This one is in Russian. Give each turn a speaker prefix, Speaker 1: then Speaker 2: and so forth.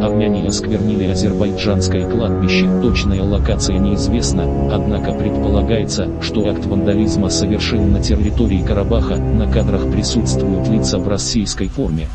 Speaker 1: Армяне осквернили азербайджанское кладбище, точная локация неизвестна, однако предполагается, что акт вандализма совершил на территории Карабаха, на кадрах присутствуют лица в российской форме.